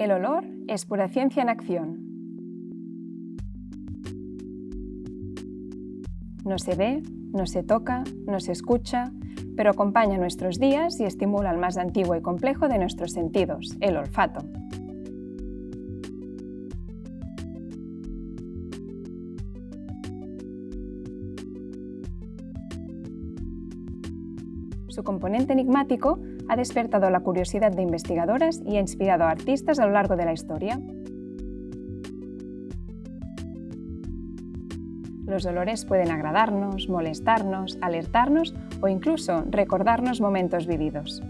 El olor es pura ciencia en acción. No se ve, no se toca, no se escucha, pero acompaña nuestros días y estimula el más antiguo y complejo de nuestros sentidos, el olfato. Su componente enigmático ha despertado la curiosidad de investigadoras y ha inspirado a artistas a lo largo de la historia. Los olores pueden agradarnos, molestarnos, alertarnos o incluso recordarnos momentos vividos.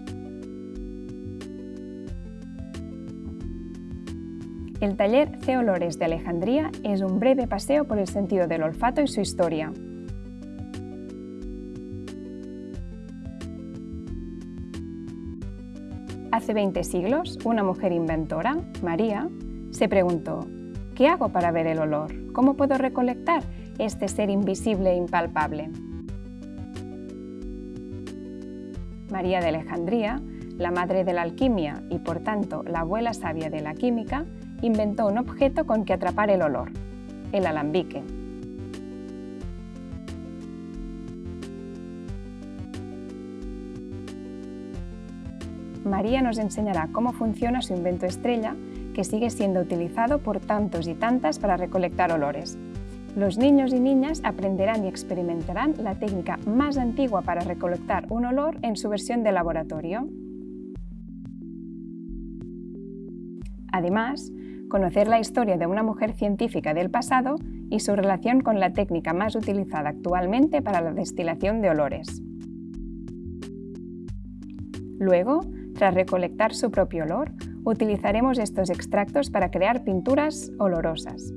El taller C Olores de Alejandría es un breve paseo por el sentido del olfato y su historia. Hace 20 siglos, una mujer inventora, María, se preguntó ¿Qué hago para ver el olor? ¿Cómo puedo recolectar este ser invisible e impalpable? María de Alejandría, la madre de la alquimia y por tanto la abuela sabia de la química, inventó un objeto con que atrapar el olor, el alambique. María nos enseñará cómo funciona su invento estrella, que sigue siendo utilizado por tantos y tantas para recolectar olores. Los niños y niñas aprenderán y experimentarán la técnica más antigua para recolectar un olor en su versión de laboratorio. Además, conocer la historia de una mujer científica del pasado y su relación con la técnica más utilizada actualmente para la destilación de olores. Luego, tras recolectar su propio olor, utilizaremos estos extractos para crear pinturas olorosas.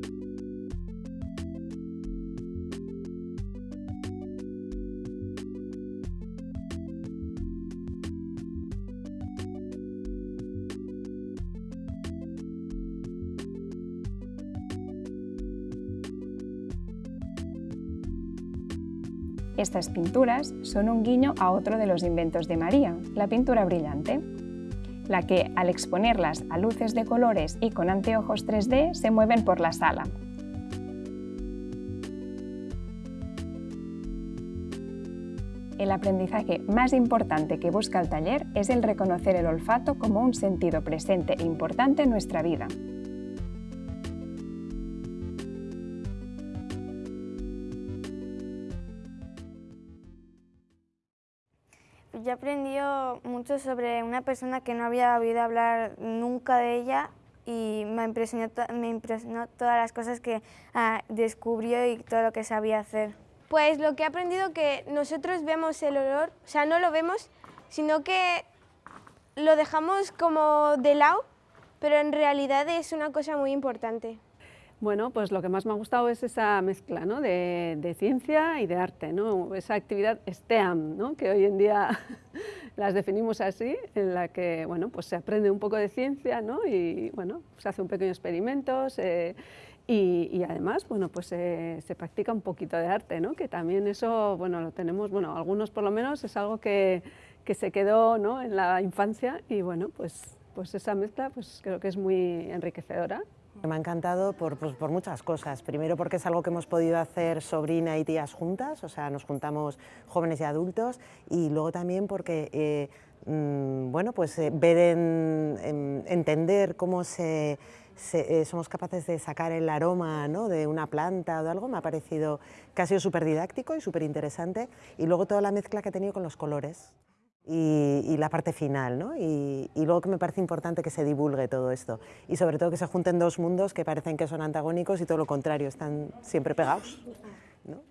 Estas pinturas son un guiño a otro de los inventos de María, la pintura brillante, la que, al exponerlas a luces de colores y con anteojos 3D, se mueven por la sala. El aprendizaje más importante que busca el taller es el reconocer el olfato como un sentido presente e importante en nuestra vida. Yo he mucho sobre una persona que no había oído hablar nunca de ella y me impresionó, me impresionó todas las cosas que ah, descubrió y todo lo que sabía hacer. Pues lo que he aprendido que nosotros vemos el olor, o sea, no lo vemos, sino que lo dejamos como de lado, pero en realidad es una cosa muy importante. Bueno, pues lo que más me ha gustado es esa mezcla ¿no? de, ciencia y de arte, ¿no? esa actividad STEAM, ¿no? que hoy en día las definimos así, en la que bueno, pues se aprende un poco de ciencia ¿no? y bueno, se hace un pequeño experimento y, además bueno, pues se practica un poquito de arte, ¿no? que también eso bueno, lo tenemos, bueno, algunos por lo menos es algo que, que se quedó ¿no? en la infancia y bueno, pues, pues esa mezcla pues creo que es muy enriquecedora. Me ha encantado por, pues, por, muchas cosas. Primero porque es algo que hemos podido hacer sobrina y tías juntas, o sea, nos juntamos jóvenes y adultos, y luego también porque, eh, mm, bueno, pues eh, ver, en, entender cómo eh, somos capaces de sacar el aroma ¿no? de una planta o de algo, me ha parecido que ha sido súper didáctico y súper interesante, y luego toda la mezcla que he tenido con los colores y, la parte final, ¿no? Y, luego que me parece importante que se divulgue todo esto y sobre todo que se junten dos mundos que parecen que son antagónicos y todo lo contrario, están siempre pegados. ¿no?